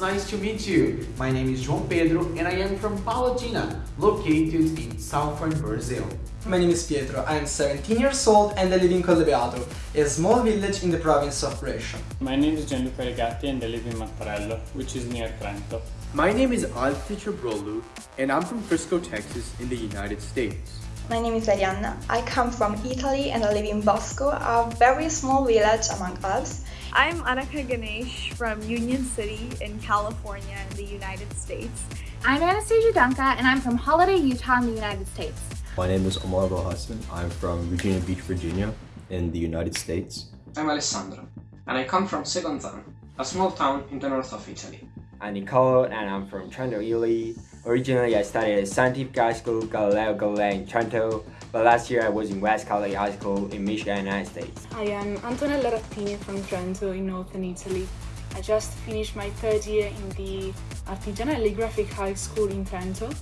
nice to meet you. My name is João Pedro and I am from Palotina, located in southern Brazil. My name is Pietro, I am 17 years old and I live in Collebeato, a small village in the province of Brescia. My name is Gianluca Regatti and I live in Mattarello, which is near Trento. My name is Alti Brolu and I'm from Frisco, Texas in the United States. My name is Arianna. I come from Italy and I live in Bosco, a very small village among Alps. I'm Annika Ganesh from Union City in California in the United States. I'm Anastasia Dunca and I'm from Holladay, Utah in the United States. My name is Omar Bohassan. I'm from Virginia Beach, Virginia in the United States. I'm Alessandro and I come from Segonzano, a small town in the north of Italy. I'm Nicolo and I'm from Trento, Italy. Originally I studied at Scientific High School Galileo Galilei in Trento, but last year I was in West Cali High School in Michigan, United States. I am Antonella Rattini from Trento in northern Italy. I just finished my third year in the Artigiana Calligraphic High School in Trento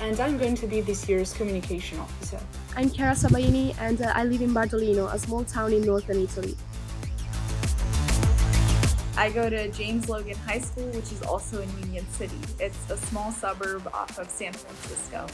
and I'm going to be this year's communication officer. I'm Chiara Sabaini and uh, I live in Bardolino, a small town in northern Italy. I go to James Logan High School, which is also in Union City. It's a small suburb off of San Francisco.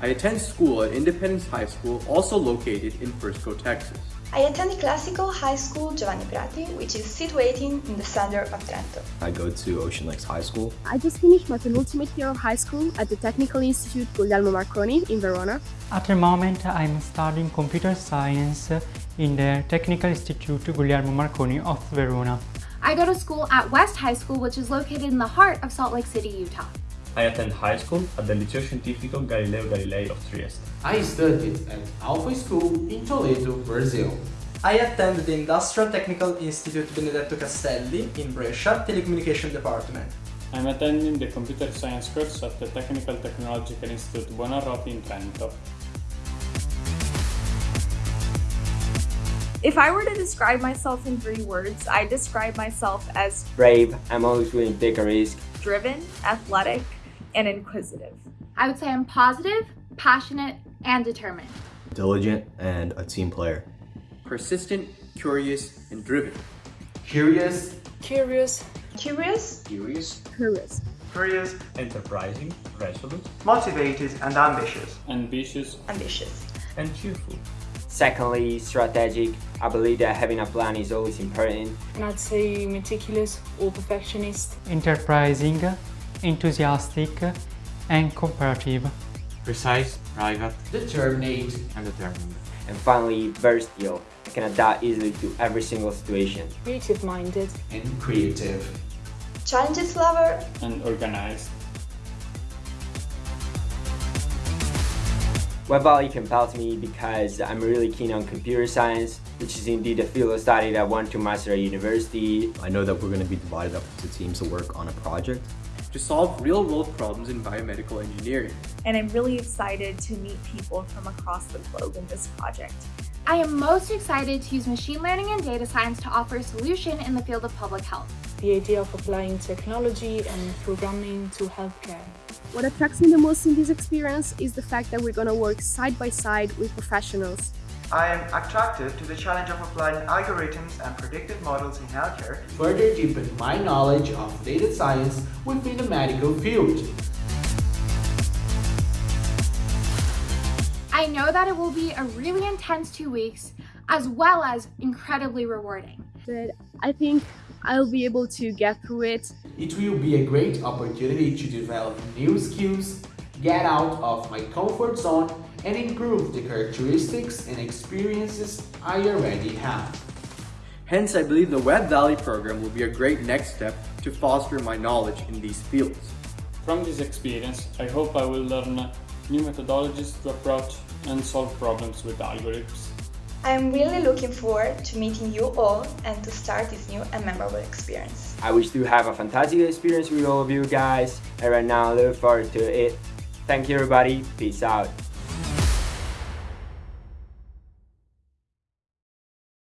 I attend school at Independence High School, also located in Frisco, Texas. I attend the Classical High School Giovanni Prati, which is situated in the center of Trento. I go to Ocean Lakes High School. I just finished my penultimate year of high school at the Technical Institute Guglielmo Marconi in Verona. At the moment, I'm studying computer science in the Technical Institute Guglielmo Marconi of Verona. I go to school at West High School, which is located in the heart of Salt Lake City, Utah. I attend high school at the Liceo Scientifico Galileo Galilei of Trieste. I studied at Alpha School in Toledo, Brazil. I attend the Industrial Technical Institute Benedetto Castelli in Brescia, Telecommunication Department. I'm attending the computer science course at the Technical Technological Institute Buonarroti in Trento. If I were to describe myself in three words, I describe myself as brave, I'm always willing to take a risk, driven, athletic, and inquisitive. I would say I'm positive, passionate, and determined. Diligent and a team player. Persistent, curious, and driven. Curious. Curious. Curious. Curious. Curious. Curious. Enterprising, resolute. Motivated and ambitious. Ambitious. Ambitious. And cheerful. Secondly, strategic. I believe that having a plan is always important. And I'd say meticulous or perfectionist. Enterprising, enthusiastic, and cooperative. Precise, private, determined, and determined. And finally, versatile. I can adapt easily to every single situation. Creative-minded. And creative. Challenges lover. And organized. Web Valley compels me because I'm really keen on computer science, which is indeed a field of study that I want to master at university. I know that we're going to be divided up into teams to work on a project. To solve real-world problems in biomedical engineering. And I'm really excited to meet people from across the globe in this project. I am most excited to use machine learning and data science to offer a solution in the field of public health. The idea of applying technology and programming to healthcare. What attracts me the most in this experience is the fact that we're going to work side by side with professionals. I am attracted to the challenge of applying algorithms and predictive models in healthcare to further deepen my knowledge of data science within the medical field. I know that it will be a really intense two weeks, as well as incredibly rewarding. But I think I'll be able to get through it. It will be a great opportunity to develop new skills, get out of my comfort zone, and improve the characteristics and experiences I already have. Hence, I believe the Web Valley program will be a great next step to foster my knowledge in these fields. From this experience, I hope I will learn new methodologies to approach and solve problems with algorithms. I am really looking forward to meeting you all and to start this new and memorable experience. I wish to have a fantastic experience with all of you guys and right now I look forward to it. Thank you everybody, peace out.